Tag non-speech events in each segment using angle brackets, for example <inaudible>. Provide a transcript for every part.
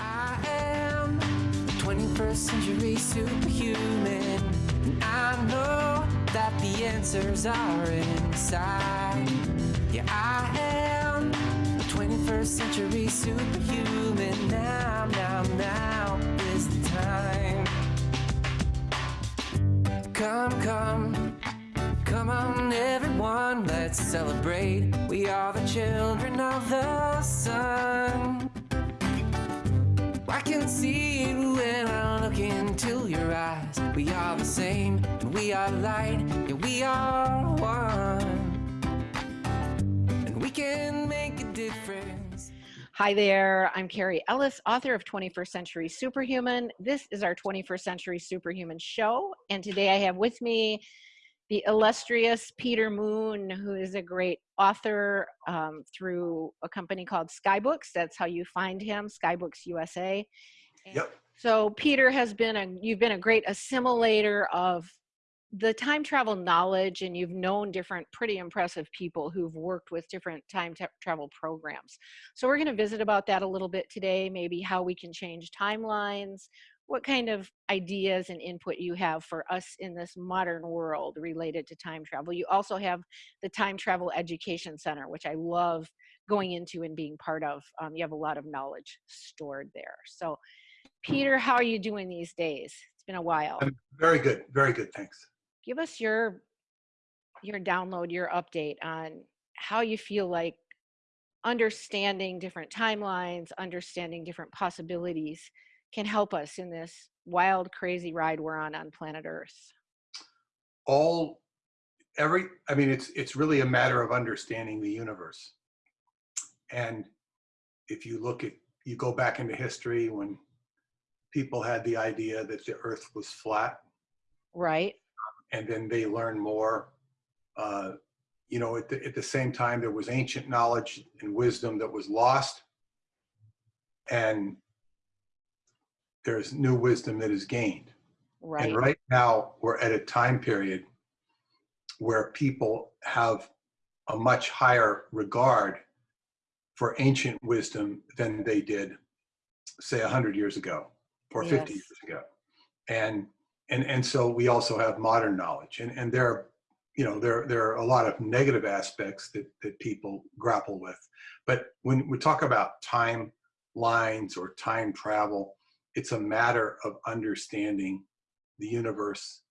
I am the 21st century superhuman. And I know that the answers are inside. Yeah, I am the 21st century superhuman. Now, now, now is the time. Come, come, come on, everyone, let's celebrate. We are the children of the sun. I can see it when I look into your eyes. We are the same, and we are light, yeah, we are one. And we can make a difference. Hi there, I'm Carrie Ellis, author of 21st Century Superhuman. This is our 21st Century Superhuman show, and today I have with me the illustrious Peter Moon, who is a great author um, through a company called Skybooks. That's how you find him, Skybooks USA. And Yep. So Peter has been a, you've been a great assimilator of the time travel knowledge and you've known different pretty impressive people who've worked with different time travel programs. So we're going to visit about that a little bit today, maybe how we can change timelines, what kind of ideas and input you have for us in this modern world related to time travel. You also have the Time Travel Education Center, which I love going into and being part of. Um, you have a lot of knowledge stored there. So Peter, how are you doing these days? It's been a while. I'm very good. Very good. Thanks. Give us your your download, your update on how you feel like understanding different timelines, understanding different possibilities can help us in this wild, crazy ride we're on on planet Earth. All, every, I mean, it's, it's really a matter of understanding the universe. And if you look at, you go back into history when people had the idea that the earth was flat Right? and then they learned more. Uh, you know, at the, at the same time, there was ancient knowledge and wisdom that was lost. And there's new wisdom that is gained. Right. And right now, we're at a time period where people have a much higher regard for ancient wisdom than they did, say, 100 years ago or 50 years ago. And, and, and so we also have modern knowledge. And, and there are, you know, there, there are a lot of negative aspects that, that people grapple with. But when we talk about time lines or time travel, it's a matter of understanding the universe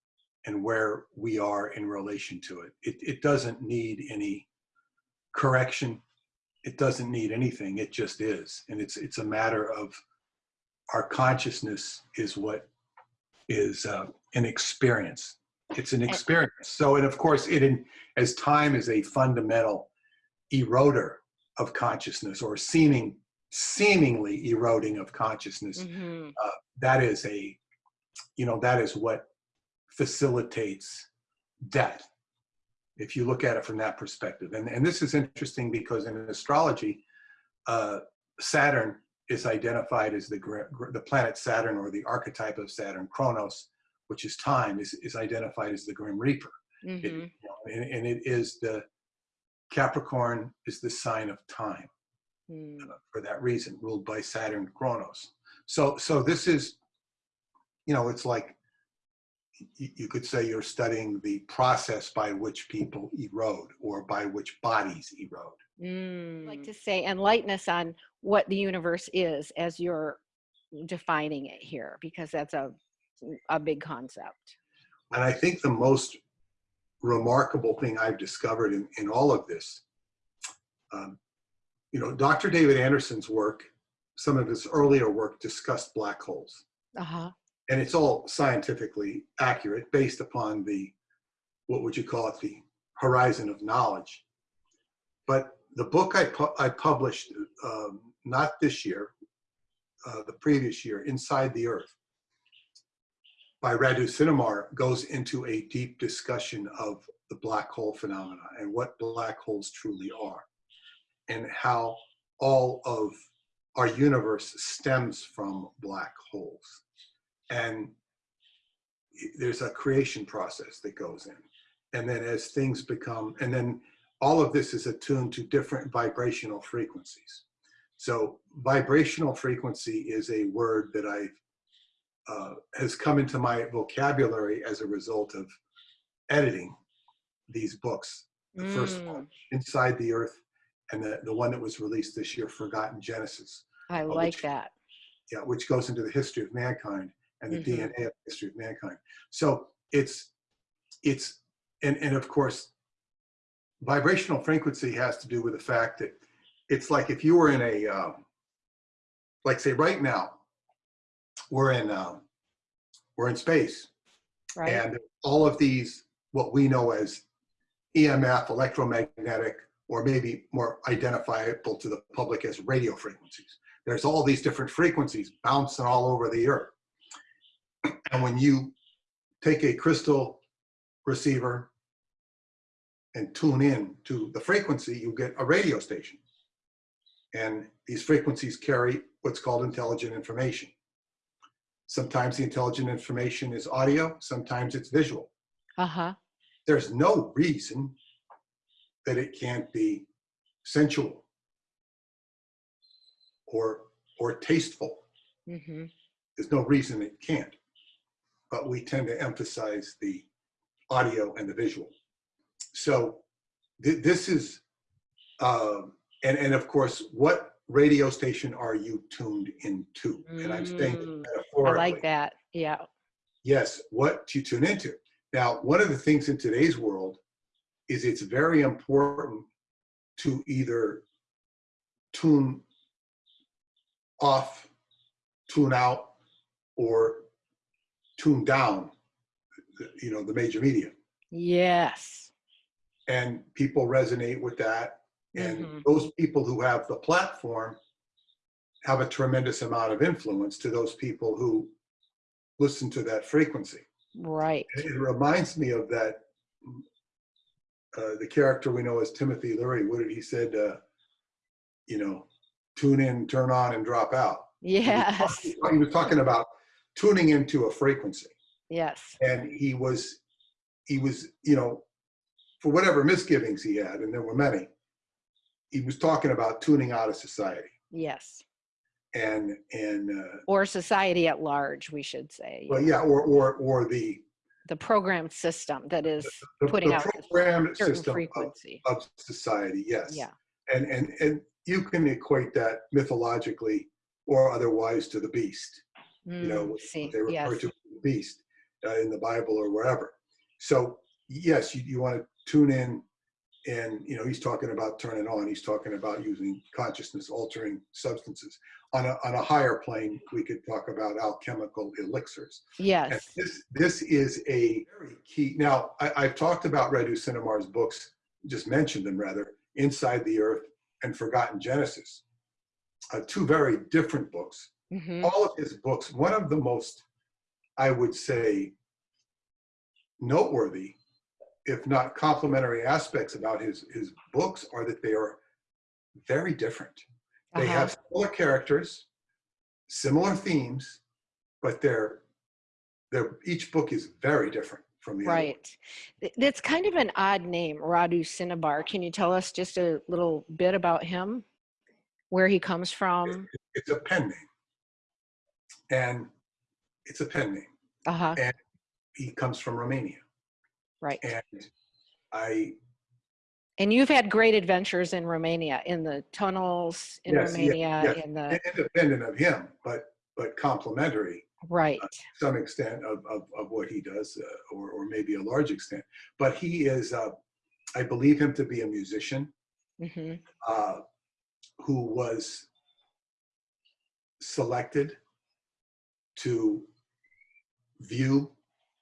and where we are in relation to it. It, it doesn't need any correction. It doesn't need anything. It just is. And it's, it's a matter of our consciousness is what is uh, an experience. It's an experience. So, and of course, it in, as time is a fundamental eroder of consciousness or seeming seemingly eroding of consciousness Mhm. uh, that is a you know that is what facilitates death if you look at it from that perspective and, and this is interesting because in astrology uh, saturn is identified as the the planet saturn or the archetype of saturn chronos which is time is, is identified as the grim reaper It- Mhm. you know, and, and it is the capricorn is the sign of time Mm. for that reason, ruled by Saturn Chronos. So, so this is, you know, it's like you could say you're studying the process by which people erode or by which bodies erode. Mm. like to say enlighten us on what the universe is as you're defining it here because that's a a big concept And I think the most remarkable thing I've discovered in, in all of this, um, you know, Dr. David Anderson's work, some of his earlier work discussed black holes. uh-huh and it's all scientifically accurate based upon the what would you call it the horizon of knowledge but the book i, pu- I published um, not this year uh, the previous year inside the earth by Radu Cinamar goes into a deep discussion of the black hole phenomena and what black holes truly are and how all of our universe stems from black holes. And there's a creation process that goes in. And then as things become and then all of this is attuned to different vibrational frequencies. So vibrational frequency is a word that I uh, has come into my vocabulary as a result of editing these books. The first one, Mm, Inside the Earth, and the, the one that was released this year, Forgotten Genesis. I which- like that. yeah, which goes into the history of mankind and the Mhm. DNA of the history of mankind. So it's it's and and of course, vibrational frequency has to do with the fact that it's like if you were in a um, like say right now we're in um, we're in space Right. and all of these what we know as EMF, electromagnetic, or maybe more identifiable to the public as radio frequencies. There's all these different frequencies bouncing all over the earth. And when you take a crystal receiver and tune in to the frequency, you get a radio station. And these frequencies carry what's called intelligent information. Sometimes the intelligent information is audio, sometimes it's visual uh-huh. there's no reason that it can't be sensual or or tasteful. hmm There's no reason it can't. But we tend to emphasize the audio and the visual. So th- this is, um, and and of course, what radio station are you tuned into? And I'm saying Mm, I like that. Yeah. Yes, what you tune into. Now, one of the things in today's world is it's very important to either tune off, tune out, or tune down, you know, the major media. Yes. And people resonate with that. And Mhm. those people who have the platform have a tremendous amount of influence to those people who listen to that frequency. Right. It reminds me of that, uh, the character we know as Timothy Leary. What did he said? Uh, you know, tune in, turn on, and drop out. Yes. He was talking about tuning into a frequency, Yes. and he was, he was, you know, for whatever misgivings he had, and there were many. He was talking about tuning out of society, Yes. and and uh, Or society at large, we should say. well, yeah, or or or the The programmed system that is the, Putting the out certain system frequency. of society. Yes. Yeah. and and and you can equate that mythologically or otherwise to the beast you know Mm, see. they refer Yes. to the beast uh, in the bible or wherever so yes you, you want to tune in and you know he's talking about turning on he's talking about using consciousness altering substances on a, on a higher plane we could talk about alchemical elixirs and Yes. this this is a very key. Now, I, I've talked about Radu Cinamar's books, just mentioned them rather, Inside the Earth and Forgotten Genesis. Uh, two very different books. hmm All of his books, one of the most, I would say, noteworthy, if not complementary aspects about his his books are that they are very different. They Uh-huh. have similar characters, similar themes, but they're they're each book is very different from the other. Right. Th- That's kind of an odd name, Radu Cinamar. Can you tell us just a little bit about him? Where he comes from? It's a pen name, and it's a pen name. Uh-huh. He comes from Romania, Right. and I And you've had great adventures in Romania, in the tunnels in Yes, Romania, yes. in the independent of him, but but complementary right. to some extent of of, of what he does, uh, or or maybe a large extent. But he is, uh, I believe him to be a musician. hmm uh, who was selected to view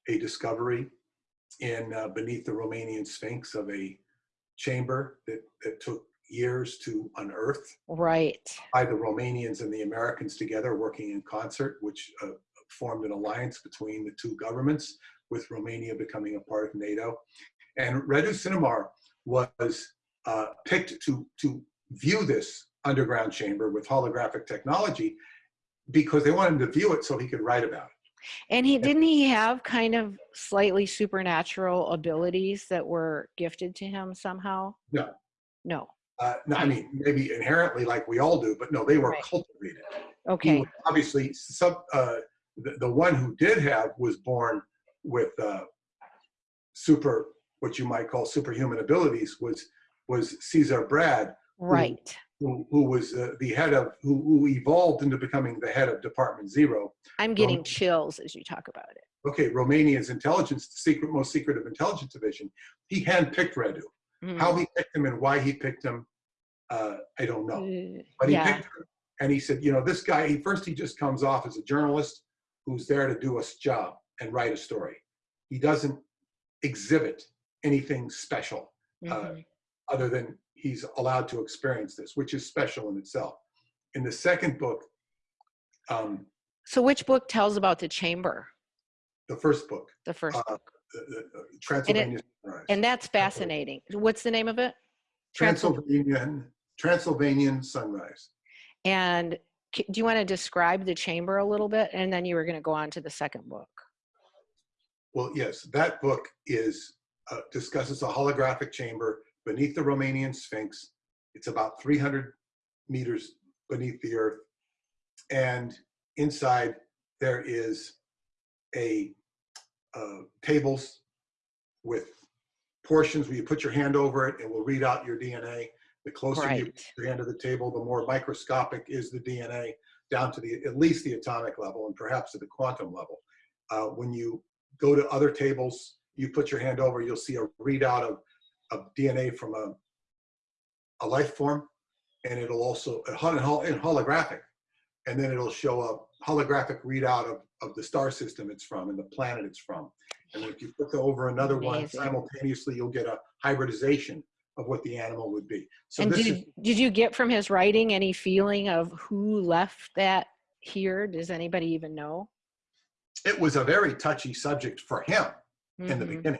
a discovery in uh, beneath the Romanian Sphinx of a chamber that, that took years to unearth Right. by the Romanians and the Americans together working in concert, which uh, formed an alliance between the two governments, with Romania becoming a part of NATO. And Radu Cinamar was uh, picked to, to view this underground chamber with holographic technology because they wanted him to view it so he could write about it. And he didn't he have kind of slightly supernatural abilities that were gifted to him somehow? No. No. Uh, no, I mean, maybe inherently like we all do, but no, they were Right. cultivated. Okay. obviously some uh, the, the one who did have was born with uh, super what you might call superhuman abilities was was Cezar Brad Right. Who, who was uh, the head of who, who evolved into becoming the head of Department Zero. I'm getting chills as you talk about it. Okay, Romania's intelligence, the secret most secretive intelligence division. He handpicked Radu. How Mm. he picked him and why he picked him, uh, I don't know. Uh, But he yeah. picked him, and he said, you know, this guy. He first he just comes off as a journalist who's there to do a job and write a story. He doesn't exhibit anything special uh, Mhm. other than he's allowed to experience this, which is special in itself. In the second book, um, So which book tells about the chamber? the first book, The first uh, book. the, the, uh, Transylvania Sunrise. And that's fascinating. What's the name of it? Transylvanian Transylvanian Sunrise. And do you want to describe the chamber a little bit? And then you were going to go on to the second book. Well, yes, that book is uh, discusses a holographic chamber beneath the Romanian Sphinx. It's about 300 meters beneath the earth, and inside there is a uh, tables with portions where you put your hand over it, and we'll read out your DNA. The closer you Right. put your hand to the table, the more microscopic is the DNA, down to the at least the atomic level, and perhaps to the quantum level. Uh, when you go to other tables, you put your hand over, you'll see a readout of, of DNA from a, a life form, and it'll also, a hol- hol- and holographic, and then it'll show a holographic readout of, of the star system it's from and the planet it's from. And if you put over another one simultaneously, you'll get a hybridization of what the animal would be. So and did, is, did you get from his writing any feeling of who left that here? Does anybody even know? it was a very touchy subject for him. in the Mhm. beginning.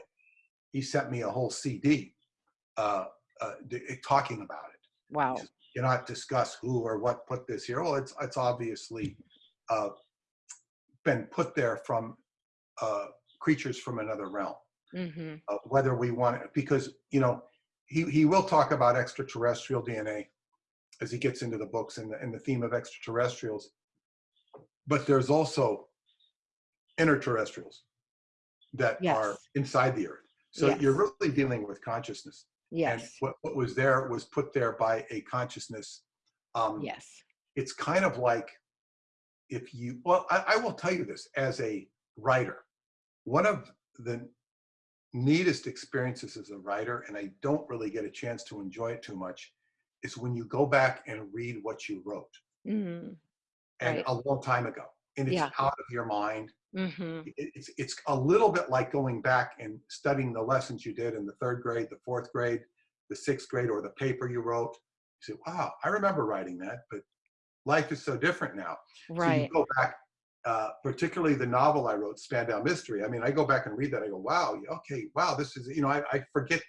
He sent me a whole CD uh, uh, talking about it. Wow. You cannot discuss who or what put this here. Well, it's it's obviously uh, been put there from uh, creatures from another realm. hmm Uh, whether we want it, because you know, he he will talk about extraterrestrial DNA as he gets into the books and the, and the theme of extraterrestrials. But there's also interterrestrials that are inside the earth. So Yes. you're really dealing with consciousness. And Yes. what, what was there was put there by a consciousness. Um, Yes. It's kind of like if you, well, I, I will tell you this as a writer, one of the neatest experiences as a writer, and I don't really get a chance to enjoy it too much, is when you go back and read what you wrote Mm-hmm. and Right. a long time ago, and it's Yeah. out of your mind. Hmm It's it's a little bit like going back and studying the lessons you did in the third grade, the fourth grade, the sixth grade, or the paper you wrote. You say, "Wow, I remember writing that," but life is so different now. So Right. you go back, uh, particularly the novel I wrote, Spandau Mystery. I mean, I go back and read that. I go, wow, okay, wow, this is, you know, I, I forget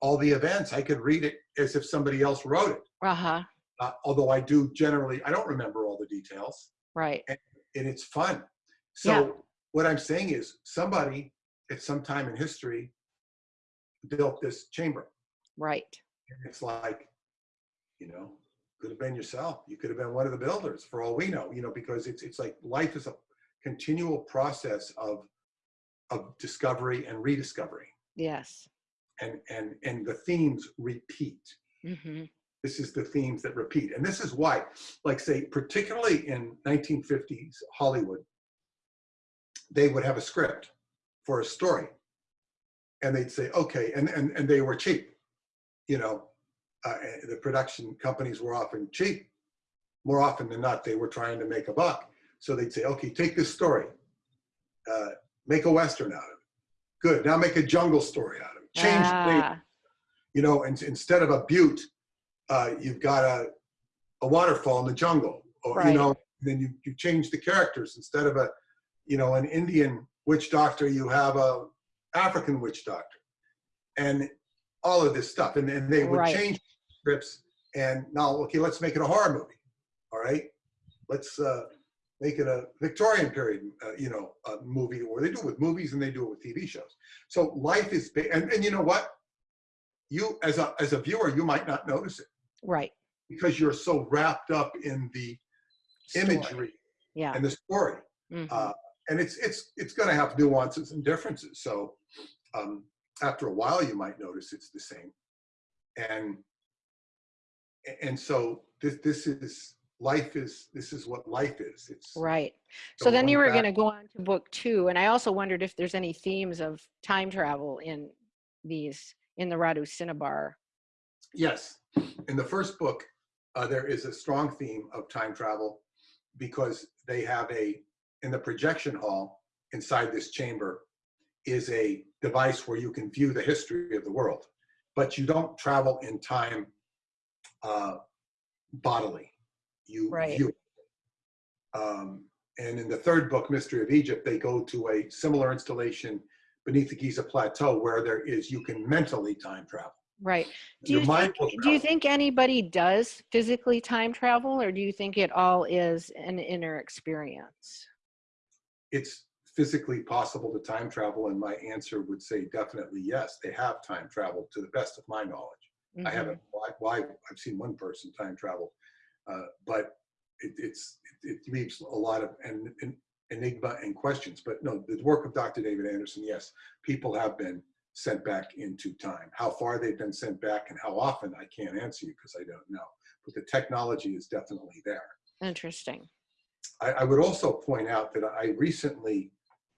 all the events. I could read it as if somebody else wrote it. Uh huh. Uh, although I do generally, I don't remember all the details Right. and it's fun. So Yeah. what I'm saying is somebody at some time in history built this chamber. Right. And it's like, you know, could have been yourself. You could have been one of the builders for all we know, you know, because it's it's like life is a continual process of of discovery and rediscovery. Yes. And and and the themes repeat. hmm This is the themes that repeat. And this is why, like say, particularly in 1950s Hollywood, they would have a script for a story. And they'd say, okay, and and, and they were cheap. You know, uh, the production companies were often cheap. More often than not, they were trying to make a buck. So they'd say, okay, take this story, uh, make a Western out of it. Good, now make a jungle story out of it. Change Ah, you know, and instead of a butte, uh, you've got a, a waterfall in the jungle, or Right. you know, then you, you change the characters instead of a, you know, an Indian witch doctor, you have a African witch doctor, and all of this stuff, and then they would Right. change scripts, and now okay, let's make it a horror movie, all right, let's uh, make it a Victorian period, uh, you know, uh movie, or they do it with movies and they do it with TV shows. So life is, and and you know what, you as a as a viewer you might not notice it Right. because you're so wrapped up in the Story. imagery Yeah. and the story. mhm. Uh, and it's it's it's going to have nuances and differences. So um, after a while, you might notice it's the same. And and so this this is life is this is what life is. It's Right. So then you were going to go on to book two, and I also wondered if there's any themes of time travel in these in the Radu Cinamar. Yes. In the first book, uh, there is a strong theme of time travel because they have a, in the projection hall inside this chamber is a device where you can view the history of the world, but you don't travel in time uh, bodily. You Right. view. it. Um, and in the third book, Mystery of Egypt, they go to a similar installation beneath the Giza Plateau where there is, you can mentally time travel. Right. Do Your you think do you think anybody does physically time travel, or do you think it all is an inner experience? It's physically possible to time travel and my answer would say definitely yes they have time traveled to the best of my knowledge i Mhm. haven't why, why i've seen one person time travel uh, but it, it's it, it leaves a lot of en, enigma and questions but no the work of dr david anderson yes people have been sent back into time how far they've been sent back and how often i can't answer you because i don't know but the technology is definitely there Interesting. I, I would also point out that I recently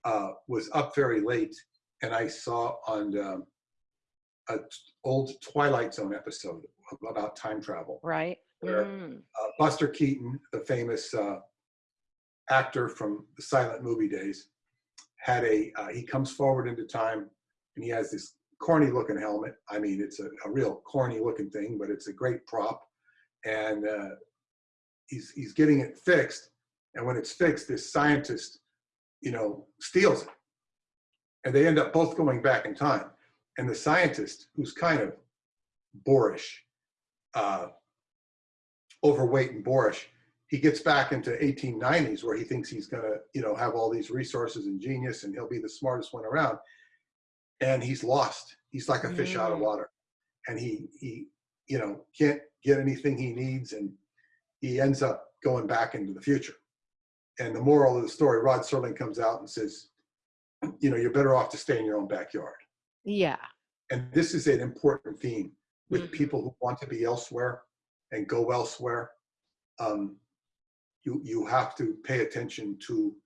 uh, was up very late and I saw on um, a t- old Twilight Zone episode about time travel. Right. Where- Mm, Uh, Buster Keaton, the famous uh, actor from the silent movie days, had a, uh, he comes forward into time and he has this corny looking helmet. I mean, it's a, a real corny looking thing, but it's a great prop. And uh, he's, he's getting it fixed. And when it's fixed, this scientist, you know, steals it. And they end up both going back in time. And the scientist, who's kind of boorish, uh, overweight and boorish, he gets back into 1890s where he thinks he's going to, you know, have all these resources and genius and he'll be the smartest one around. And he's lost. He's like a fish out of Mm. water. And he, he, you know, can't get anything he needs. And he ends up going back into the future. And the moral of the story, Rod Serling comes out and says, you know, you're better off to stay in your own backyard. yeah. And this is an important theme with Mhm. people who want to be elsewhere and go elsewhere. Um, you, you have to pay attention to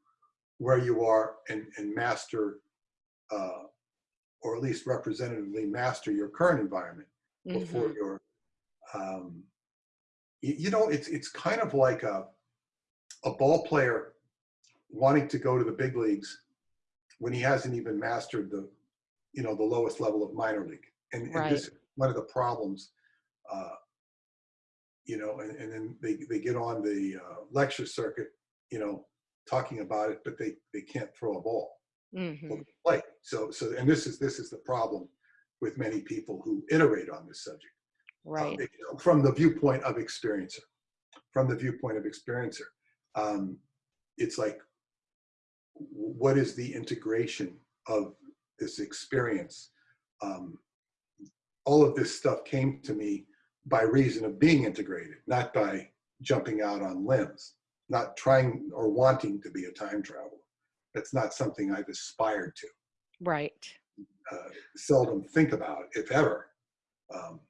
where you are and, and master, uh, or at least representatively master your current environment before mhm. you're, um, you, you know, it's, it's kind of like a, a ball player wanting to go to the big leagues when he hasn't even mastered the, you know, the lowest level of minor league. And, and Right. this is one of the problems, uh, you know, and, and then they, they get on the uh, lecture circuit, you know, talking about it, but they, they can't throw a ball Mhm. or play. So, so, and this is, this is the problem with many people who iterate on this subject uh, Right. from the viewpoint of experiencer. From the viewpoint of experiencer, um, it's like, what is the integration of this experience? Um, all of this stuff came to me by reason of being integrated, not by jumping out on limbs, not trying or wanting to be a time traveler. That's not something I've aspired to Right. uh, seldom think about, if ever. Um,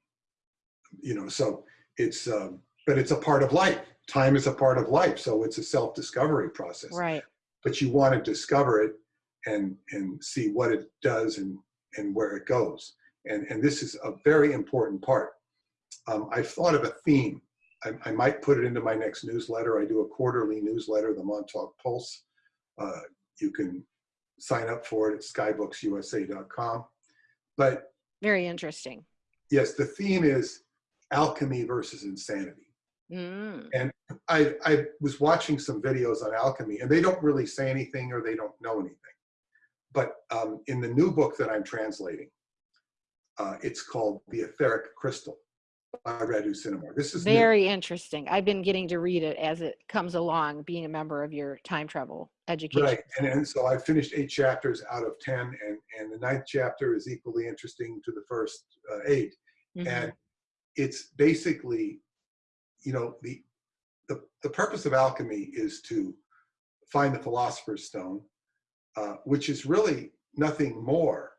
you know, so it's, um, but it's a part of life. Time is a part of life, so it's a self-discovery process. Right. But you want to discover it and and see what it does and and where it goes. And and this is a very important part. Um, I've thought of a theme. I, I might put it into my next newsletter. I do a quarterly newsletter, the Montauk Pulse. Uh, you can sign up for it at skybooksusa.com. But Very interesting. yes, the theme is alchemy versus insanity. Mm. I, I was watching some videos on alchemy, and they don't really say anything or they don't know anything. But um, in the new book that I'm translating, uh, it's called The Etheric Crystal by Radu Cinamar. This is new. Very interesting. I've been getting to read it as it comes along, being a member of your time travel education. Right, and, and so I finished eight chapters out of 10, and, and the ninth chapter is equally interesting to the first uh, eight. Mhm. And it's basically you know, the, the, the purpose of alchemy is to find the philosopher's stone, uh, which is really nothing more.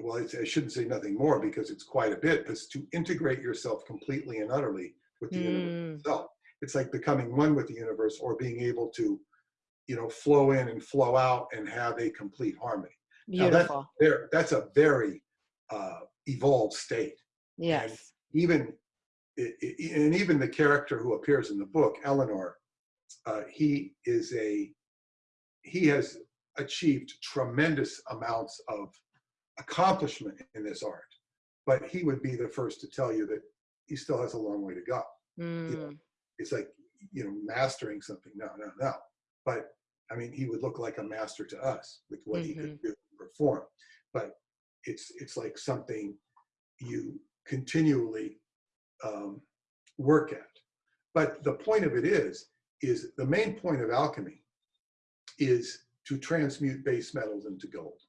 Well, it's, I shouldn't say nothing more because it's quite a bit, but it's to integrate yourself completely and utterly with the universe Mm, itself. It's like becoming one with the universe or being able to, you know, flow in and flow out and have a complete harmony. Now, that's beautiful. That's a very uh, evolved state. Yes. Even i- i- and even the character who appears in the book, Eleanor, uh, he is a he has achieved tremendous amounts of accomplishment in this art, but he would be the first to tell you that he still has a long way to go. Mm, It's like you know mastering something. No, no, no. But I mean, he would look like a master to us with what he could do and perform. But it's it's like something you continually um, work at. But the point of it is, is the main point of alchemy is to transmute base metals into gold.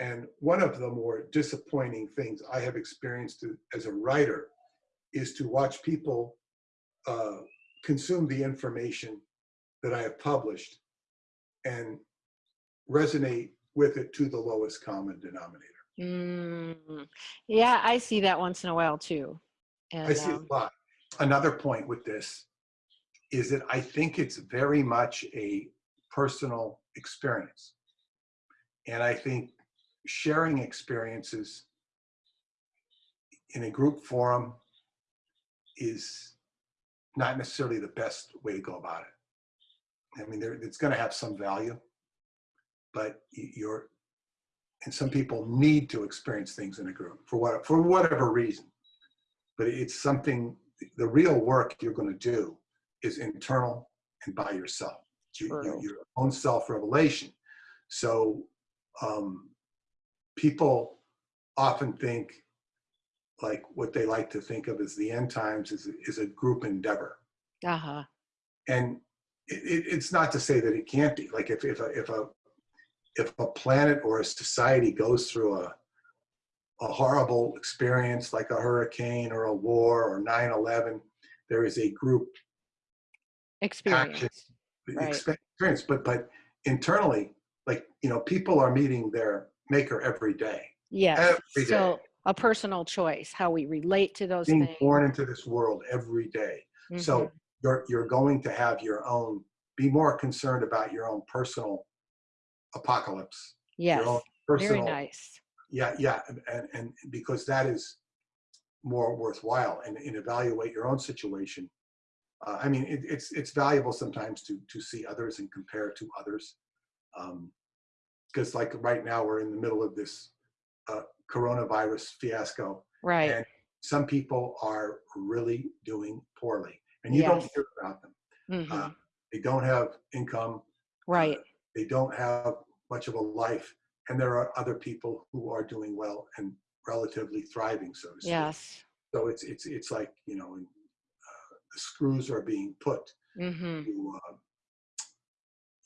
And one of the more disappointing things I have experienced as a writer is to watch people uh, consume the information that I have published and resonate with it to the lowest common denominator. mm. Yeah, I see that once in a while too. And, I see um, a lot. Another point with this is that I think it's very much a personal experience. And I think sharing experiences in a group forum is not necessarily the best way to go about it. I mean, there, it's going to have some value, but you're, and some people need to experience things in a group for what, for whatever reason. But it's something, the real work you're going to do is internal and by yourself, you, you, your own self-revelation. So um, people often think like what they like to think of as the end times is, is a group endeavor uh-huh. and it, it, it's not to say that it can't be like if, if a if a if a planet or a society goes through a a horrible experience like a hurricane or a war or 9-11 there is a group Experience. Right. experience but but internally like you know people are meeting their maker every day Yes. every day So a personal choice, how we relate to those being things. born into this world every day so Mhm. you're you're going to have your own be more concerned about your own personal apocalypse yes, your own very nice. Yeah yeah and, and because that is more worthwhile and, and evaluate your own situation uh, i mean it, it's it's valuable sometimes to to see others and compare to others because like right now we're in the middle of this uh, coronavirus fiasco Right. and some people are really doing poorly and you don't hear about them Mhm. uh, they don't have income right. they don't have much of a life and there are other people who are doing well and relatively thriving so to speak Yes. so it's it's it's like you know uh, the screws are being put hmm to uh,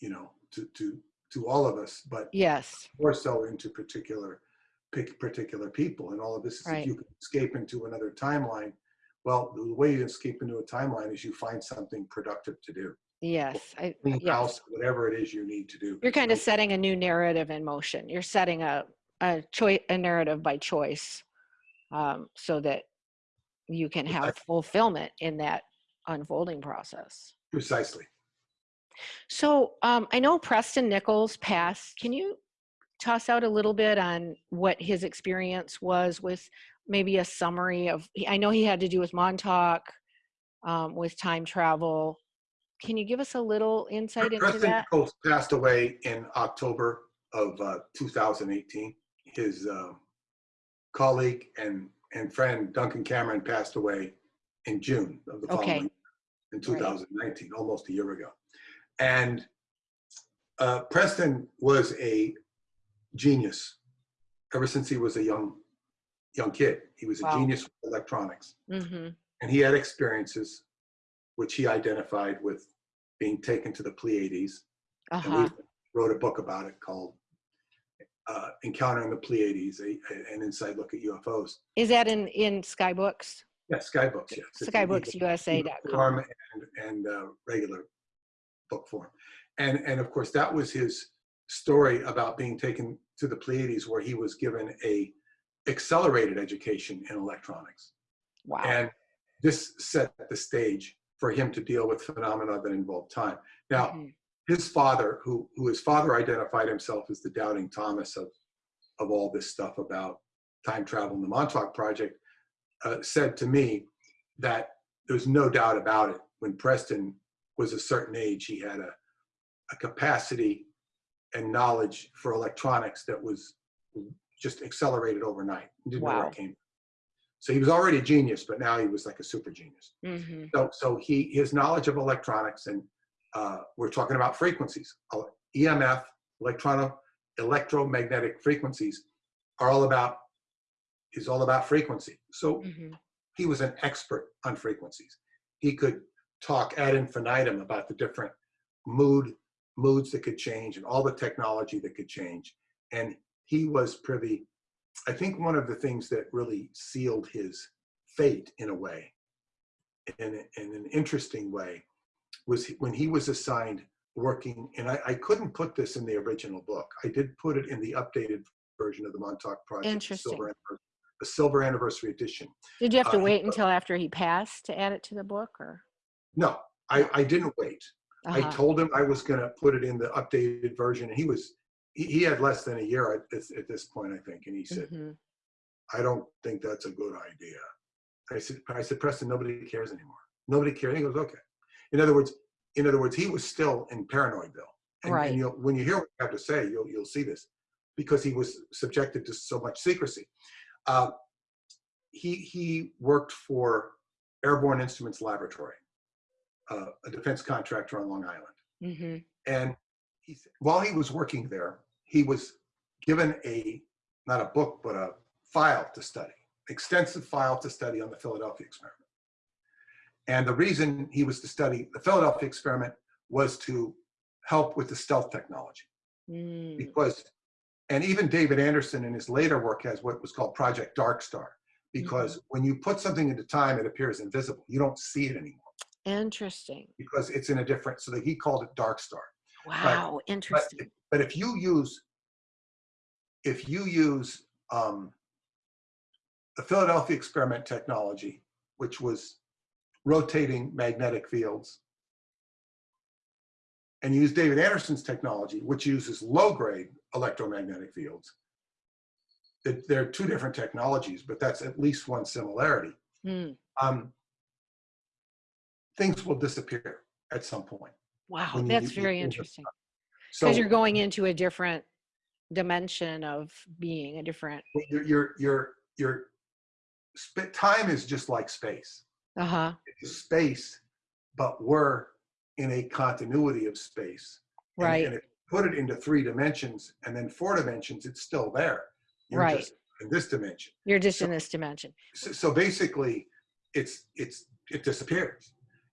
you know to to to all of us but Yes. more so into particular pick particular people and all of this is Right. if you can escape into another timeline well the way you escape into a timeline is you find something productive to do Yes. I, clean yes. house whatever it is you need to do You're kind of setting a new narrative in motion. You're setting a a choice a narrative by choice, um, so that you can have Exactly. fulfillment in that unfolding process. precisely So um, I know Preston Nichols passed. Can you toss out a little bit on what his experience was with maybe a summary of? I know he had to do with Montauk, um, with time travel. Can you give us a little insight into Preston that? Nichols passed away in October of uh, 2018. His uh, colleague and, and friend Duncan Cameron passed away in June of the Okay. following year, in 2019, almost a year ago. And uh, Preston was a genius ever since he was a young young kid. He was a genius with electronics hmm and he had experiences which he identified with being taken to the Pleiades. Uh-huh. we wrote a book about it called uh, Encountering the Pleiades, a, a- an inside look at UFOs. Is that in in Skybooks? Yeah, Skybooks, yes. It's an ebook Skybooks.usa.com. form and, and uh, regular book form. And, and of course, that was his story about being taken to the Pleiades where he was given a accelerated education in electronics. Wow. And this set the stage for him to deal with phenomena that involve time. Now, Mhm. his father, who, who his father identified himself as the doubting Thomas of, of all this stuff about time travel and the Montauk Project, uh, said to me that there's no doubt about it. When Preston was a certain age, he had a, a capacity and knowledge for electronics that was just accelerated overnight. Didn't know where Wow. it came. So he was already a genius, but now he was like a super genius. Mhm. So, so he, his knowledge of electronics and uh, we're talking about frequencies, EMF, electrono, electromagnetic frequencies are all about, is all about frequency. So Mhm. he was an expert on frequencies. He could talk ad infinitum about the different mood, moods that could change and all the technology that could change. And he was privy, I think one of the things that really sealed his fate in a way, in, in an interesting way, was when he was assigned working, and I, I couldn't put this in the original book. I did put it in the updated version of the Montauk Project, the Interesting. silver, anniversary- the silver anniversary edition. Did you have to uh, wait until after he passed to add it to the book or? No, I, I didn't wait. I Uh-huh. told him I was going to put it in the updated version. And he was, he, he had less than a year at this, at this point, I think. And he said, Mhm. I don't think that's a good idea. I said, I said, Preston, nobody cares anymore. Nobody cares. And he goes, okay. In other words, in other words, he was still in Paranoidville. And, Right. and you'll, when you hear what I have to say, you'll, you'll see this because he was subjected to so much secrecy. Uh, he, he worked for Airborne Instruments Laboratory, uh, a defense contractor on Long Island. Mhm. And he, while he was working there, he was given a, not a book, but a file to study, extensive file to study on the Philadelphia experiment. And the reason he was to study the Philadelphia experiment was to help with the stealth technology Mm. because, and even David Anderson in his later work has what was called Project Dark Star, because when you put something into time, it appears invisible. You don't see it anymore Interesting. because it's in a different, so that he called it Dark Star. Wow. But, Interesting. but if you use, if you use um, the Philadelphia experiment technology, which was rotating magnetic fields, and use David Anderson's technology, which uses low-grade electromagnetic fields, that they're two different technologies, but that's at least one similarity. Mm. Um, things will disappear at some point. Wow. That's very interesting. So Because you're going into a different dimension of being, a different. your your your your time is just like space. Uh huh. It's space, but we're in a continuity of space. And- Right. And, if you put it into three dimensions and then four dimensions, it's still there. You're Right. just in this dimension. You're just in this dimension. So, so basically, it's it's it disappears.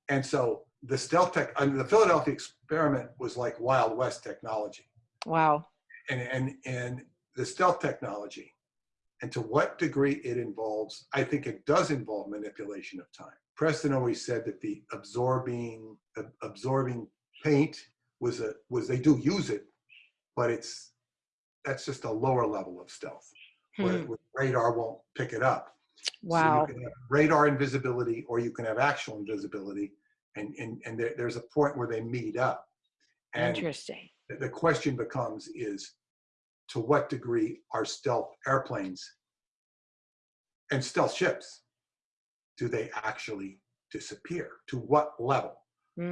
And so the stealth tech, I mean, the Philadelphia experiment was like Wild West technology. Wow. and and and the stealth technology and to what degree it involves i think it does involve manipulation of time preston always said that the absorbing ab- absorbing paint was a was they do use it but it's that's just a lower level of stealth Hmm. where radar won't pick it up So Wow. you can have radar invisibility or you can have actual invisibility and and, and there, there's a point where they meet up. And Interesting. the- question becomes is to what degree are stealth airplanes and stealth ships do they actually disappear? To what level?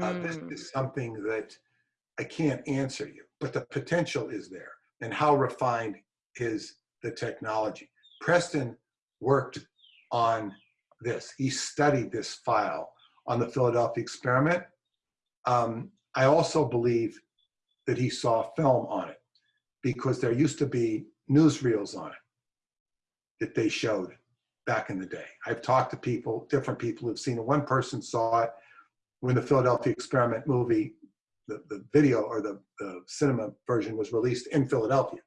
Uh, this Mm. is something that i can't answer you but the potential is there. And how refined is the technology? Preston worked on this. He studied this file on the philadelphia experiment um, i also believe that he saw film on it because there used to be newsreels on it that they showed back in the day. I've talked to people, different people who've seen it. One person saw it when the Philadelphia experiment movie, the, the video or the, the cinema version was released in Philadelphia.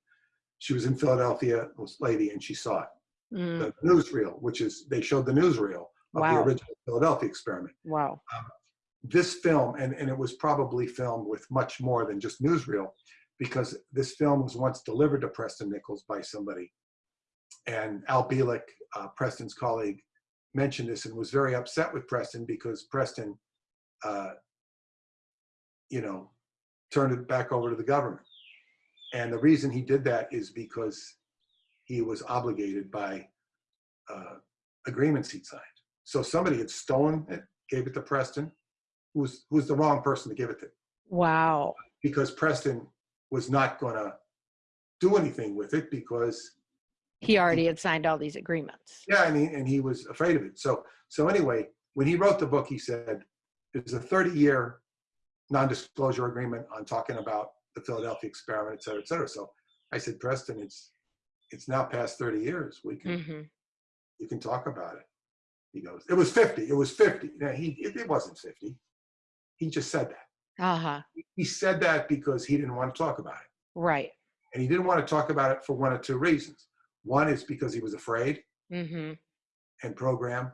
She was in Philadelphia, this lady, and she saw it. Mm. The newsreel, which is, they showed the newsreel of Wow. the original Philadelphia experiment. Wow. This film, and, and it was probably filmed with much more than just newsreel, because this film was once delivered to Preston Nichols by somebody. And Al Bielek, uh, Preston's colleague, mentioned this and was very upset with Preston because Preston, uh, you know, turned it back over to the government. And the reason he did that is because he was obligated by uh, agreements he'd signed. So somebody had stolen it, gave it to Preston, who was, who was the wrong person to give it to, Wow. because Preston was not going to do anything with it because He already had signed all these agreements. Yeah, and he, and he was afraid of it. So, so anyway, when he wrote the book, he said, there's a 30 year non-disclosure agreement on talking about the Philadelphia experiment, et cetera, et cetera. So I said, Preston, it's, it's now past 30 years. We can, hmm you can talk about it. He goes, it was 50. It was 50. Now he, it, it wasn't 50. He just said that. Uh-huh. He said that because he didn't want to talk about it. Right. And he didn't want to talk about it for one or two reasons. One is because he was afraid. mm-hmm. and program,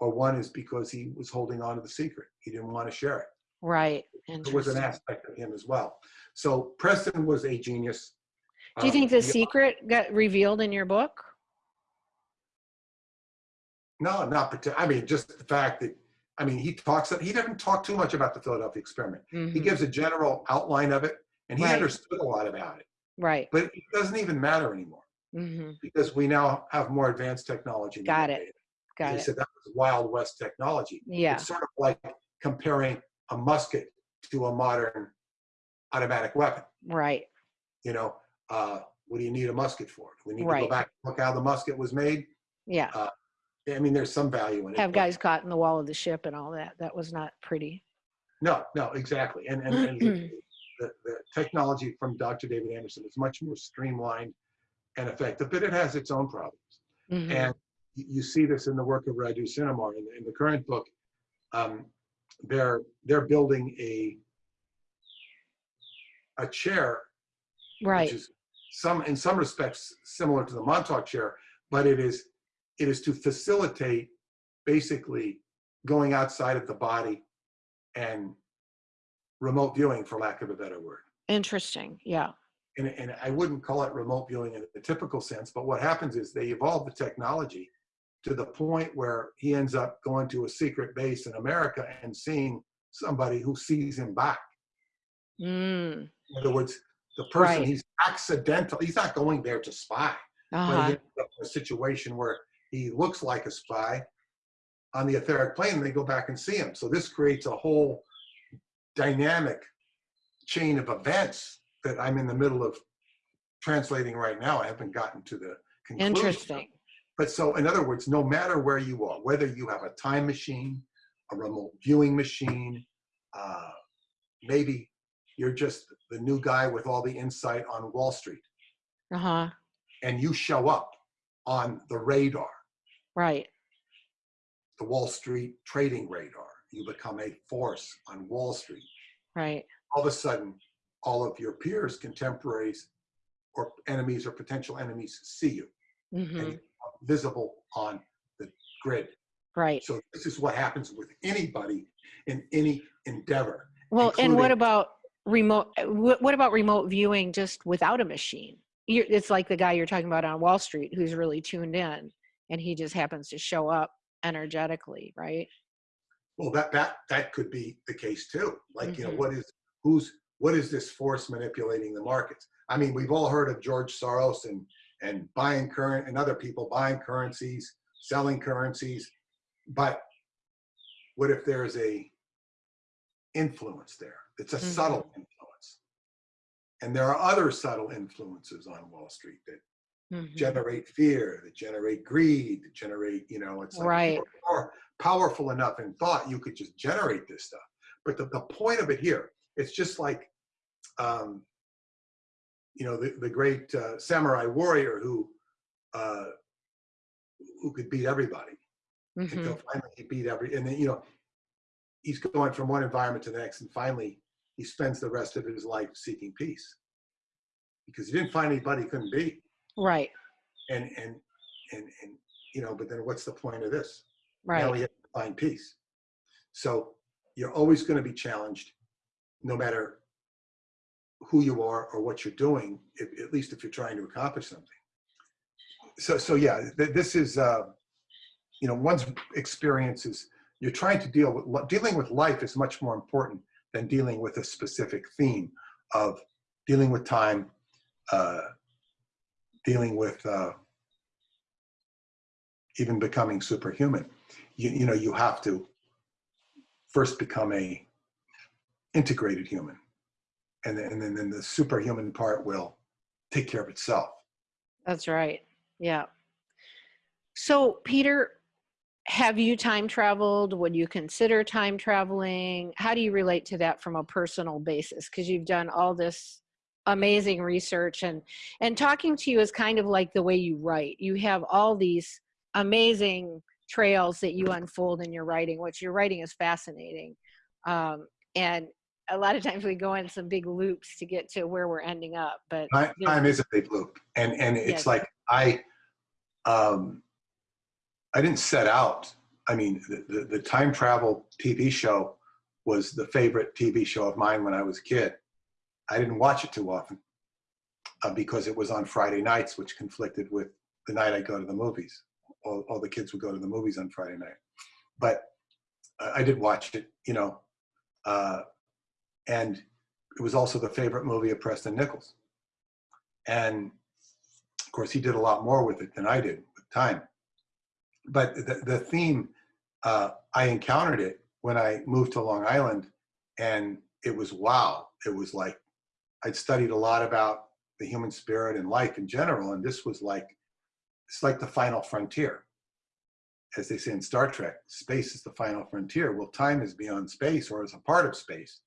or one is because he was holding on to the secret. He didn't want to share it. Right. And it was an aspect of him as well. So Preston was a genius. Do you Um, think the secret got revealed in your book? No, not particular. I mean, just the fact that, I mean, he talks, he doesn't talk too much about the Philadelphia experiment. He Mhm. gives a general outline of it, and he Right. understood a lot about it. Right. But it doesn't even matter anymore hmm because we now have more advanced technology. Got it. Got They it. He said that was Wild West technology. Yeah. It's sort of like comparing a musket to a modern automatic weapon. Right. You know, uh, what do you need a musket for? Do we need to go back and look how the musket was made? Yeah. I mean, there's some value in it. Have guys caught in the wall of the ship and all that. That was not pretty. No, no, exactly. And, and, and <clears throat> the, the, technology from Dr. David Anderson is much more streamlined and effective, but it has its own problems. Mhm. And you see this in the work of Radu Cinamar in, the- in the current book. Um, they're they're building a a chair, Right. which is some in some respects similar to the Montauk chair, but it is it is to facilitate basically going outside of the body and remote viewing, for lack of a better word Interesting. Yeah. and, and I wouldn't call it remote viewing in the typical sense, but what happens is they evolve the technology to the point where he ends up going to a secret base in America and seeing somebody who sees him back. Mm. In other words, the person Right. he's accidental, he's not going there to spy, but he Uh-huh. ends up in a situation where he looks like a spy on the etheric plane and they go back and see him. So this creates a whole dynamic chain of events that I'm in the middle of translating right now. I haven't gotten to the conclusion. Interesting. But so, in other words, no matter where you are, whether you have a time machine, a remote viewing machine, uh, maybe you're just the new guy with all the insight on Wall Street, Uh-huh. and you show up on the radar, Right. the Wall Street trading radar. You become a force on Wall Street. Right. All of a sudden, all of your peers, contemporaries, or enemies or potential enemies see you hmm and you are visible on the grid. Right. So this is what happens with anybody in any endeavor. Well, and what about remote? What, what about remote viewing just without a machine? You're, it's like the guy you're talking about on Wall Street who's really tuned in, and he just happens to show up energetically, right? Well, that that that could be the case too. Like you know, Mhm. what is who's what is this force manipulating the markets? I mean, we've all heard of George Soros and and buying current and other people buying currencies, selling currencies, but what if there's a influence there? It's a subtle influence. And there are other subtle influences on Wall Street that Mhm. generate fear, that generate greed, that generate, you know, it's like Right. more powerful enough in thought, you could just generate this stuff. But the, the point of it here, it's just like, um, you know, the, the great uh, samurai warrior who, uh, who could beat everybody Mhm. until finally he beat every, and then, you know, he's going from one environment to the next, and finally he spends the rest of his life seeking peace because he didn't find anybody he couldn't beat Right. and and and and you know but then what's the point of this now Right. he has to line piece. So you're always going to be challenged, no matter who you are or what you're doing, if, at least if you're trying to accomplish something. So, so yeah, th- this is, uh, you know, one's experiences. You're trying to deal with dealing with life is much more important than dealing with a specific theme of dealing with time, uh, dealing with uh, even becoming superhuman. You, you know, you have to first become a integrated human, and then, and then, then the superhuman part will take care of itself. That's right. Yeah. So, Peter, have you time traveled? Would you consider time traveling? How do you relate to that from a personal basis? Because you've done all this amazing research and and talking to you is kind of like the way you write. You have all these amazing trails that you unfold in your writing, which your writing is fascinating. Um, and a lot of times we go in some big loops to get to where we're ending up. But time is a big loop, and and it's Yes. like I, um, I didn't set out. I mean, the, the the time travel TV show was the favorite TV show of mine when I was a kid. I didn't watch it too often uh, because it was on Friday nights, which conflicted with the night I go to the movies. All, all the kids would go to the movies on Friday night, but I I did watch it, you know, uh, and it was also the favorite movie of Preston Nichols. And of course, he did a lot more with it than I did with time. But the, the theme, uh, I encountered it when I moved to Long Island, and it was wow. It was like I'd studied a lot about the human spirit and life in general, and this was like it's like the final frontier. As they say in Star Trek, space is the final frontier. Well, time is beyond space or is a part of space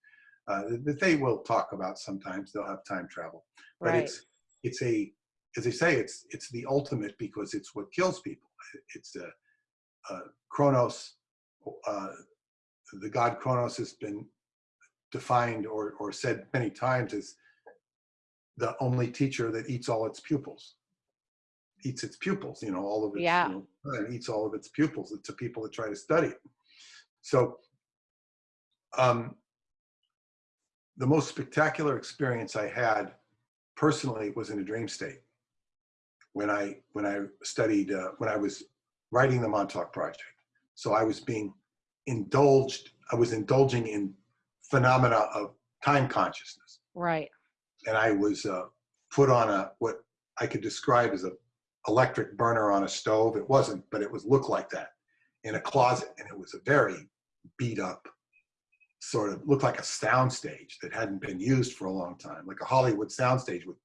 uh, that they will talk about sometimes. They'll have time travel, but right. it's it's a as they say it's it's the ultimate because it's what kills people. It's a, uh Kronos. Uh, the god Kronos has been defined or or said many times as the only teacher that eats all its pupils. Eats its pupils, you know, all of its, Yeah. you know, and eats all of its pupils to people that try to study it. So, um, the most spectacular experience I had personally was in a dream state when I when I studied uh, when I was writing the Montauk Project. So I was being indulged. I was indulging in phenomena of time consciousness, Right. And I was uh, put on a what I could describe as a electric burner on a stove. It wasn't, but it was looked like that in a closet, and it was a very beat up sort of looked like a sound stage that hadn't been used for a long time, like a Hollywood soundstage with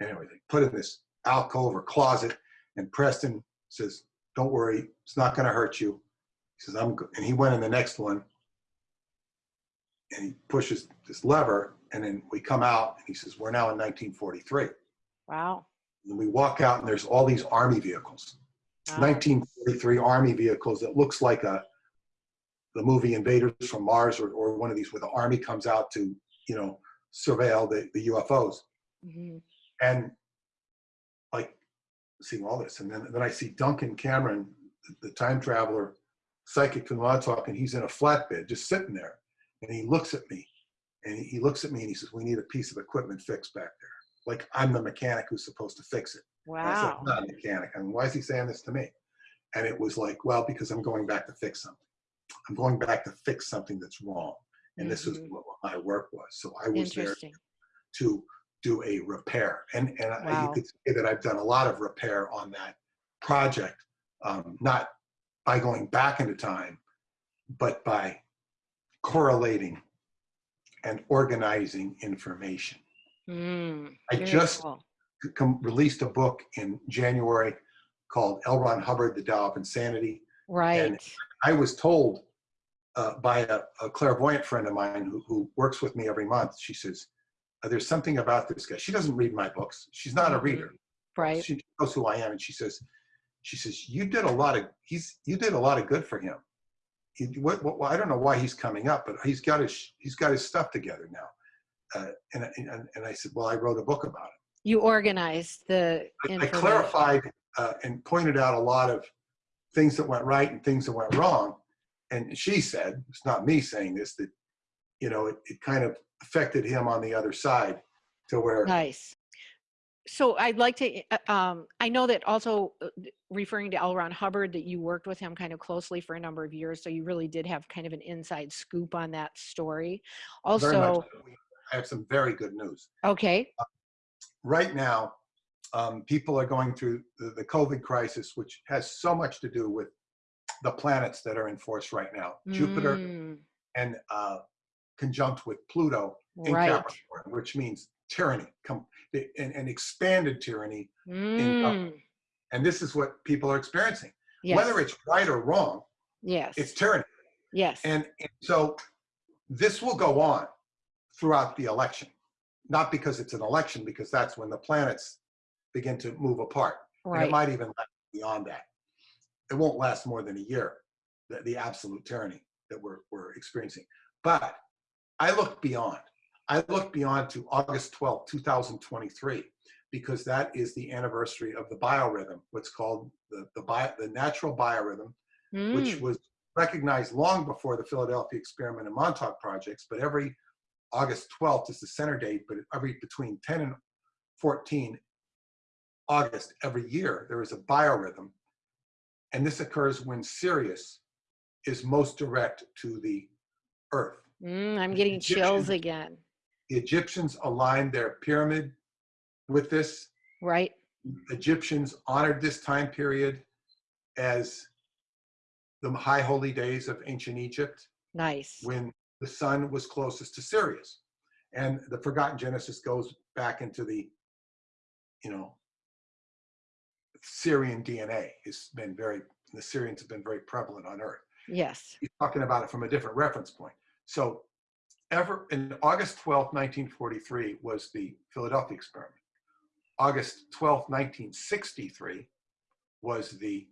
anyway, they put in this alcove or closet, and Preston says, Don't worry, it's not gonna hurt you. He says, I'm go-" and he went in the next one and he pushes this lever, and then we come out and he says, We're now in 1943. Wow. And we walk out and there's all these army vehicles. wow. 1943 army vehicles that looks like a the movie Invaders from Mars or, or one of these where the army comes out to you know surveil the, the UFOs Mhm. and like seeing all this and then then I see Duncan Cameron the, the time traveler psychic from Montauk and he's in a flatbed just sitting there and he looks at me and he, looks at me and he says we need a piece of equipment fixed back there like I'm the mechanic who's supposed to fix it and I said, Wow. I'm not a mechanic. I mean, why is he saying this to me? And it was like, well, because I'm going back to fix something. I'm going back to fix something that's wrong. And this is Mhm. what my work was. So I was there to do a repair. And, and I, you could say that I've done a lot of repair on that project, um, not by going back into time, but by correlating and organizing information. Mm, I just cool. released a book in January called L. Ron Hubbard, The Tao of Insanity. Right. And I was told uh, by a, a clairvoyant friend of mine who, who works with me every month, she says, "Uh, there's something about this guy. She doesn't read my books. She's not a Mhm. reader. Right. She knows who I am. And she says, she says, you did a lot of, he's, you did a lot of good for him. He, what, what, I don't know why he's coming up, but he's got his, he's got his stuff together now. Uh, and, I- and, and I said, well, I wrote a book about it. You organized the I- I clarified uh, and pointed out a lot of things that went right and things that went wrong. and she said, it's not me saying this, that, you know, it, it kind of affected him on the other side to where, Nice. So I'd like to, uh, um, I know that also uh, referring to L. Ron Hubbard, that you worked with him kind of closely for a number of years. So you really did have kind of an inside scoop on that story. Also, I have some very good news. okay, right now, um, people are going through the, the COVID crisis, which has so much to do with the planets that are in force right now. Jupiter Mm, and uh, conjunct with Pluto in right. Capricorn, which means tyranny, com- and, an expanded tyranny. Mm, And this is what people are experiencing. yes. Whether it's right or wrong, yes. it's tyranny. yes. And, and so this will go on throughout the election, not because it's an election, because that's when the planets begin to move apart. And it might even last beyond that. It won't last more than a year, the, the absolute tyranny that we're, we're experiencing. But I look beyond. I look beyond to August 12, 2023, because that is the anniversary of the biorhythm, what's called the, the, bio, the natural biorhythm, which Mm, was recognized long before the Philadelphia Experiment and Montauk projects, but every August 12th is the center date, but every between 10 and 14 August every year, there is a biorhythm. And this occurs when Sirius is most direct to the Earth. mm, I'm getting chills again. The Egyptians aligned their pyramid with this. Right. Egyptians honored this time period as the high holy days of ancient Egypt. Nice. when the sun was closest to Sirius. And the forgotten Genesis goes back into the, you know, Sirian DNA has been very, the Sirians have been very prevalent on Earth. Yes. He's talking about it from a different reference point. So ever in August 12, 1943 was the Philadelphia experiment. August 12, 1963 was the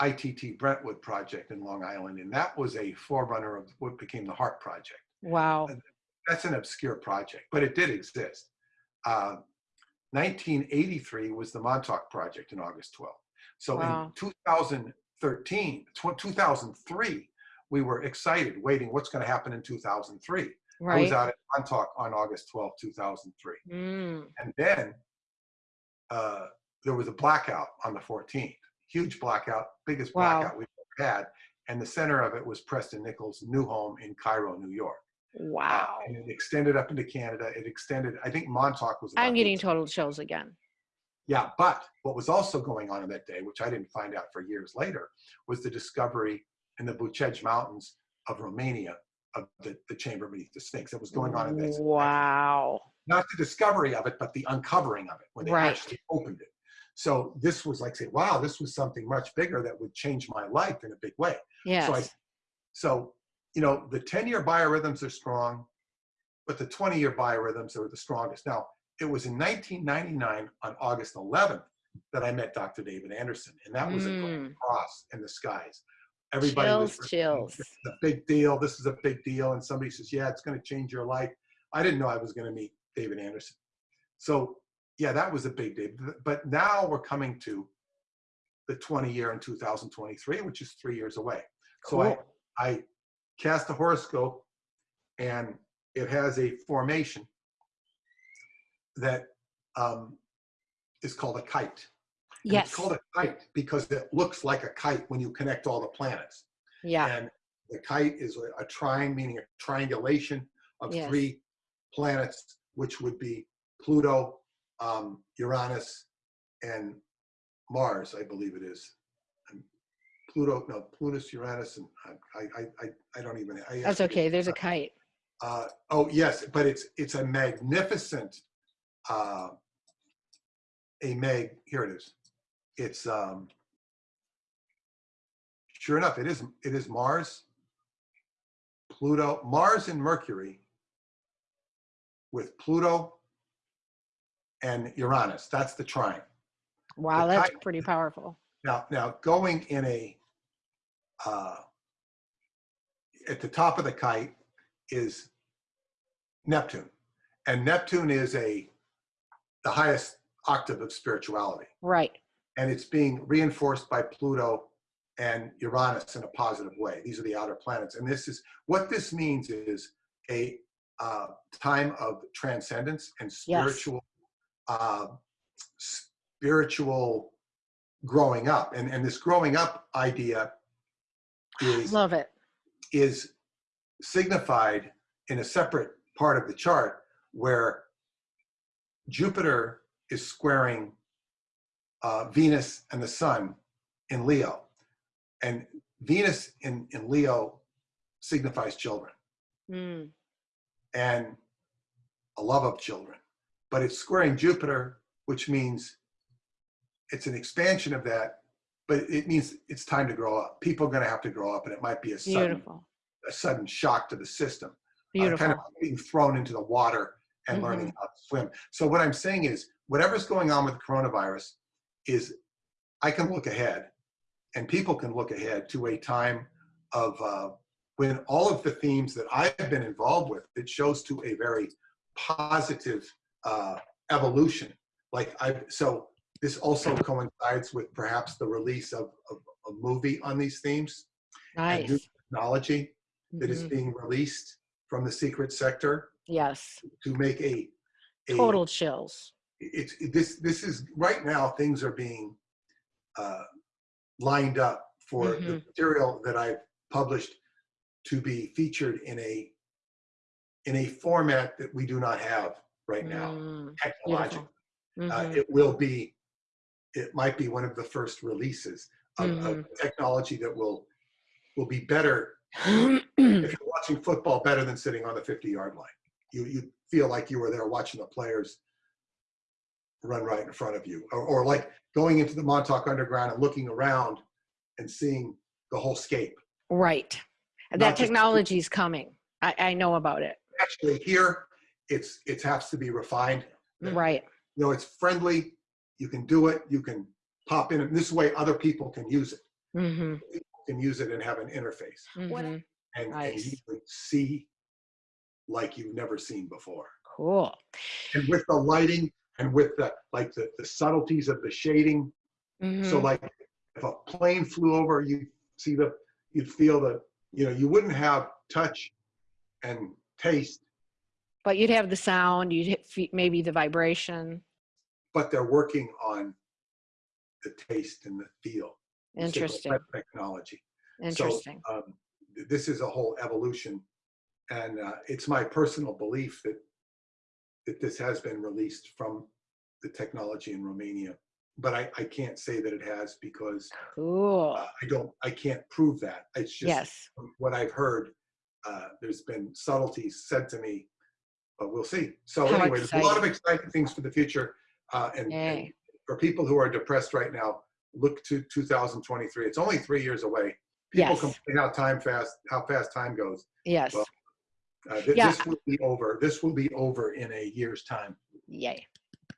ITT Brentwood project in Long Island, and that was a forerunner of what became the HART project. Wow. That's an obscure project, but it did exist. Uh, 1983 was the Montauk project in August 12. So Wow. in 2013, tw- 2003, we were excited, waiting what's going to happen in 2003. I was out at Montauk on August 12, 2003. Mm, And then uh, there was a blackout on the 14th. Huge blackout, biggest Wow. blackout we've ever had. And the center of it was Preston Nichols' new home in Cairo, New York. Uh, wow. and it extended up into Canada. It extended, I think Montauk was. I'm getting total chills again. Yeah, but what was also going on on that day, which I didn't find out for years later, was the discovery in the Bucegi Mountains of Romania of the, the chamber beneath the Sphinx that was going on in that. Wow. not the discovery of it, but the uncovering of it when they Right. actually opened it. So this was like saying, wow, this was something much bigger that would change my life in a big way. Yes. So I, so, you know, the 10 year biorhythms are strong, but the 20 year biorhythms are the strongest. Now, it was in 1999 on August 11th that I met Dr. David Anderson, and that was a Mm, cross in the skies. Everybody was chills, chills. this a big deal. This is a big deal. And somebody says, yeah, it's going to change your life. I didn't know I was going to meet David Anderson. So yeah, that was a big day. But now we're coming to the 20 year in 2023, which is three years away. Cool. So I, I cast a horoscope and it has a formation that um, is called a kite. And Yes. It's called a kite because it looks like a kite when you connect all the planets. Yeah. And the kite is a, a trine, meaning a triangulation of Yes. three planets, which would be Pluto, um, Uranus, and Mars, I believe it is. And Pluto, no, Plutus, Uranus, and I, I, I, I don't even. I That's okay. There's a kite. Uh, oh yes, but it's it's a magnificent, uh, a mag. Here it is. It's um. Sure enough, it is it is Mars, Pluto, Mars and Mercury. With Pluto. And Uranus. That's the trine. Wow. the That's pretty powerful. Now, now going in a, uh, at the top of the kite is Neptune. And Neptune is a, the highest octave of spirituality. Right. And it's being reinforced by Pluto and Uranus in a positive way. These are the outer planets. And this is what this means is a uh, time of transcendence and spiritual, uh, spiritual growing up. And, and this growing up idea is, Love it. is signified in a separate part of the chart where Jupiter is squaring uh, Venus and the Sun in Leo. And Venus in, in Leo signifies children Mm, and a love of children. But it's squaring Jupiter, which means it's an expansion of that, but it means it's time to grow up. People are going to have to grow up, and it might be a sudden, beautiful. a sudden shock to the system. uh, Beautiful. kind of being thrown into the water and learning how to swim. So what I'm saying is, whatever's going on with coronavirus, is I can look ahead, and people can look ahead to a time of uh, when all of the themes that I've been involved with, it shows to a very positive uh, evolution. Like I, so this also coincides with perhaps the release of, of a movie on these themes and new technology that is Mhm. being released from the secret sector Yes. to make a, a Total chills. It's it- this this is right now things are being uh, lined up for the Mhm. material that I've published to be featured in a in a format that we do not have right now Mm, technologically. beautiful. Uh, Mhm. it will be it might be one of the first releases of, of Mm-hmm. technology that will will be better Mm. <clears throat> if you're watching football better than sitting on the 50 yard line. You, you feel like you were there watching the players run right in front of you. Or, or like going into the Montauk Underground and looking around and seeing the whole scape. right. Not That technology is coming. I, I know about it. Actually here, it's it has to be refined. Right. You know, it's friendly. You can do it. You can pop in. And this way other people can use it. hmm People can use it and have an interface. hmm And, and Nice. you can see like you've never seen before. Cool. and with the lighting and with the like the, the subtleties of the shading so Mhm. like if a plane flew over you see the you'd feel the you know you wouldn't have touch and taste But you'd have the sound, you'd hit maybe the vibration. but they're working on the taste and the feel Interesting. technology Interesting. so um, this is a whole evolution and uh, it's my personal belief that that this has been released from the technology in romania but I, I can't say that it has because cool. uh, I don't, I can't prove that. It's just yes. what I've heard. Uh, there's been subtleties said to me, but we'll see. So How anyway, there's a lot of exciting things for the future. Uh, and, and for people who are depressed right now, look to 2023. It's only three years away. People Yes. complain how time fast, how fast time goes. Yes. well, Uh, th- Yeah. This will be over. This will be over in a year's time. Yay.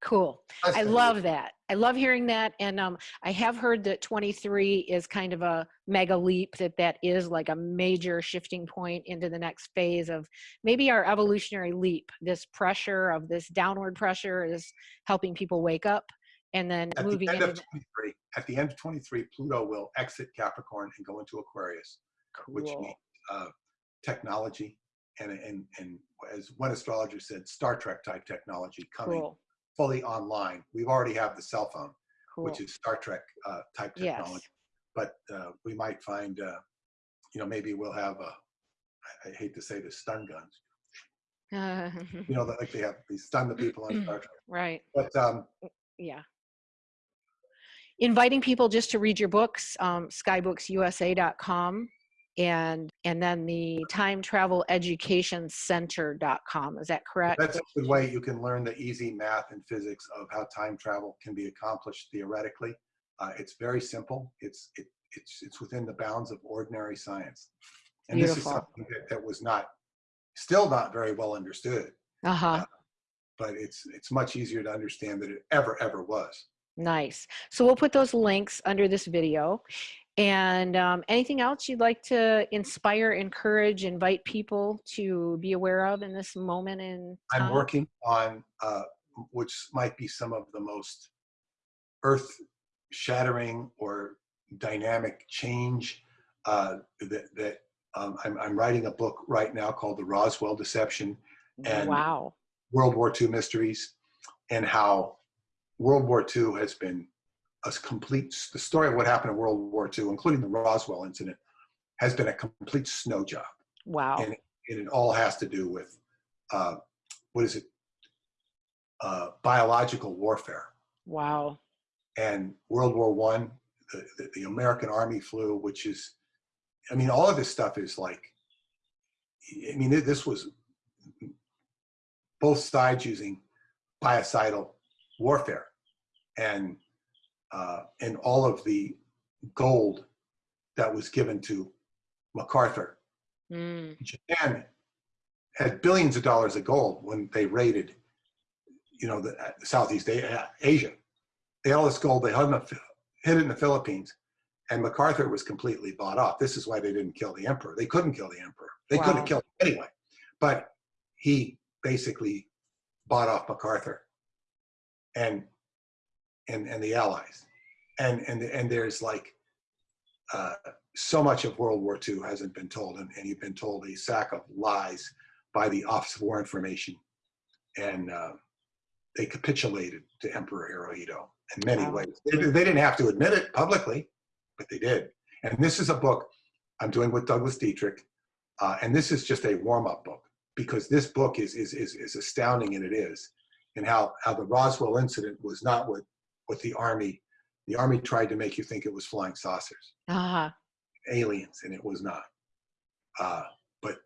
Cool. I love year. that. I love hearing that. And um, I have heard that 23 is kind of a mega leap, that that is like a major shifting point into the next phase of maybe our evolutionary leap. This pressure of this downward pressure is helping people wake up and then At moving the end into of 23, at the end of 23, Pluto will exit Capricorn and go into Aquarius. which means uh, technology and, and, and as one astrologer said, Star Trek type technology coming Cool. fully online. We've already have the cell phone, Cool. which is Star Trek uh, type Yes. technology. But uh, we might find, uh, you know, maybe we'll have a, I, I hate to say this, stun guns. <laughs> You know, like they have, they stun the people on Star Trek. right. But um, yeah inviting people just to read your books um, skybooksusa.com and and then the time travel education center.com is that correct that's a good way you can learn the easy math and physics of how time travel can be accomplished theoretically. Uh, it's very simple. It's it, it's it's within the bounds of ordinary science, and this is something that, that was not still not very well understood. uh-huh But it's it's much easier to understand than it ever ever was. nice so we'll put those links under this video and um, anything else you'd like to inspire encourage invite people to be aware of in this moment in I'm working on uh, which might be some of the most earth shattering or dynamic change uh, that, that um, I'm, I'm writing a book right now called The Roswell Deception and wow. World War II Mysteries and how World War II has been a complete, the story of what happened in World War II, including the Roswell incident, has been a complete snow job. Wow. And, and it all has to do with, uh, what is it? Uh, biological warfare. Wow. And World War One, the, the, the American Army flew, which is, I mean, all of this stuff is like, I mean, this was both sides using biocidal warfare and uh, and all of the gold that was given to MacArthur. Mm. Japan had billions of dollars of gold when they raided, you know, the, uh, Southeast Asia. They had all this gold. They hid, in the, hid it in the Philippines, and MacArthur was completely bought off. This is why they didn't kill the emperor. They couldn't kill the emperor. They could Wow. have killed him anyway, but he basically bought off MacArthur and and and the Allies, and and and there's like uh, so much of World War II hasn't been told, and, and you've been told a sack of lies by the Office of War Information, and uh, they capitulated to Emperor Hirohito in many Wow. ways. They, they didn't have to admit it publicly, but they did. And this is a book I'm doing with Douglas Dietrich, uh, and this is just a warm-up book because this book is is is, is astounding, and it is, and how how the Roswell incident was not what what the army the army tried to make you think it was flying saucers Uh-huh. aliens and it was not uh, but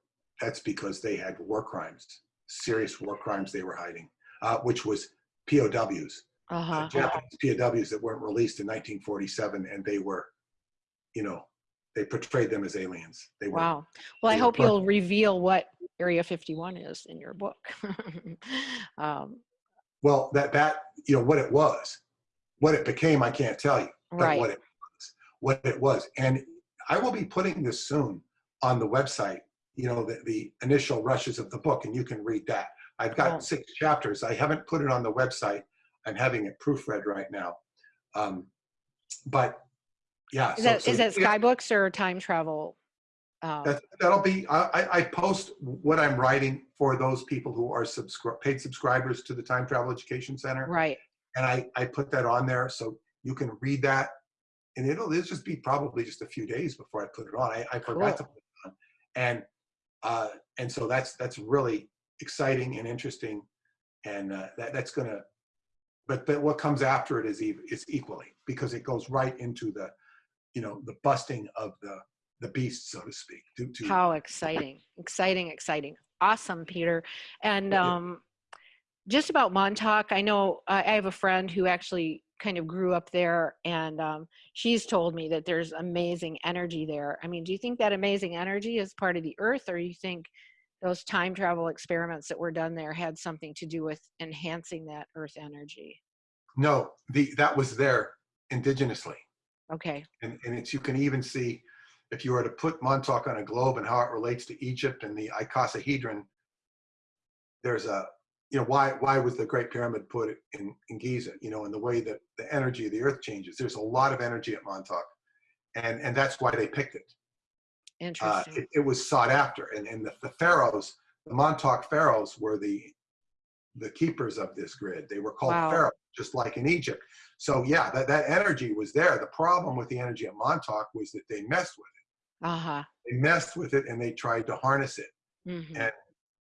that's because they had war crimes serious war crimes they were hiding uh, which was pows uh, Uh-huh. japanese pows that weren't released in 1947 and they were you know they portrayed them as aliens they were Wow. Well, I hope you'll reveal what Area 51 is in your book. <laughs> um, well that that you know what it was what it became i can't tell you but right. what it was what it was and i will be putting this soon on the website you know the, the initial rushes of the book and you can read that i've got Cool. six chapters i haven't put it on the website i'm having it proofread right now um, but yeah Is so- that, so is that yeah, Skybooks or time travel? Um, that, that'll be I, I- I post what i'm writing for those people who are subscri- paid subscribers to the time travel education center right. And I, I put that on there so you can read that and it'll, it'll just be probably just a few days before I put it on. I, I forgot to put it on. And, uh, and so that's, that's really exciting and interesting. And, uh, that, that's gonna, but, but what comes after it is, ev- is equally because it goes right into the, you know, the busting of the, the beast, so to speak. To, to, How exciting. Exciting, exciting. Awesome, Peter. And um, just about Montauk, I know I I have a friend who actually kind of grew up there, and um, she's told me that there's amazing energy there. I mean, do you think that amazing energy is part of the earth, or you think those time travel experiments that were done there had something to do with enhancing that earth energy? no, the, that was there indigenously. Okay. and, and it's you can even see if you were to put Montauk on a globe and how it relates to Egypt and the icosahedron. There's a you know why why was the Great Pyramid put in in Giza? You know, in the way that the energy of the Earth changes. There's a lot of energy at Montauk, and and that's why they picked it. Uh, Interesting. it, it was sought after, and and the, the pharaohs, the Montauk pharaohs, were the the keepers of this grid. They were called Wow. pharaohs, just like in Egypt. So yeah, that, that energy was there. The problem with the energy at Montauk was that they messed with it. uh-huh. They messed with it and they tried to harness it. hmm And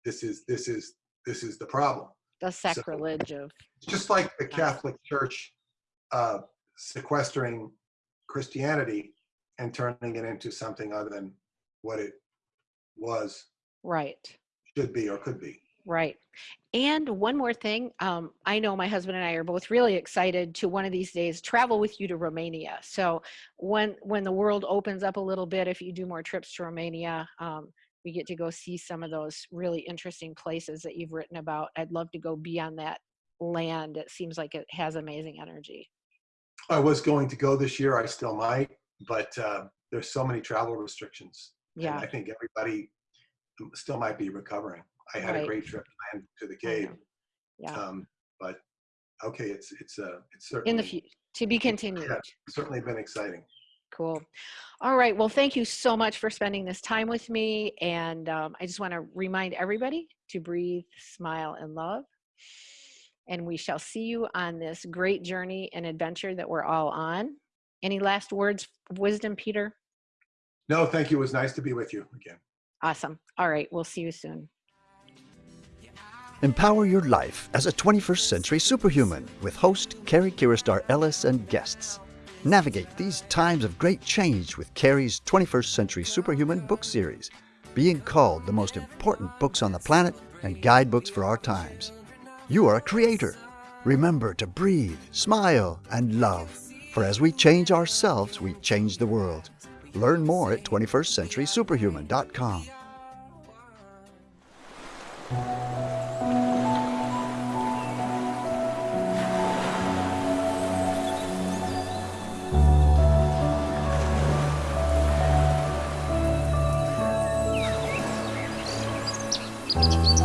this is this is this is the problem. The sacrilege of just like the Catholic Church uh, sequestering Christianity and turning it into something other than what it was, right. should be, or could be. Right. And one more thing, um, I know my husband and I are both really excited to one of these days travel with you to Romania. So when when the world opens up a little bit, if you do more trips to Romania, um, we get to go see some of those really interesting places that you've written about. I'd love to go be on that land. It seems like it has amazing energy. I was going to go this year. I still might, but uh, there's so many travel restrictions. and Yeah. I think everybody still might be recovering. I had a great trip planned to the cave. Yeah. um, but okay, it's it's uh, it's certainly In the future, to be <laughs> continued. Yeah, certainly been exciting. Cool. All right. Well, thank you so much for spending this time with me. And um, I just want to remind everybody to breathe, smile, and love. And we shall see you on this great journey and adventure that we're all on. Any last words of wisdom, Peter? No, thank you. It was nice to be with you again. Awesome. All right. We'll see you soon. Empower your life as a 21st century superhuman with host Carrie Kiristar Ellis and guests. Navigate these times of great change with Carrie's 21st Century Superhuman book series, being called the most important books on the planet and guidebooks for our times. You are a creator. Remember to breathe, smile, and love. For as we change ourselves, we change the world. Learn more at 21stcenturysuperhuman.com. Música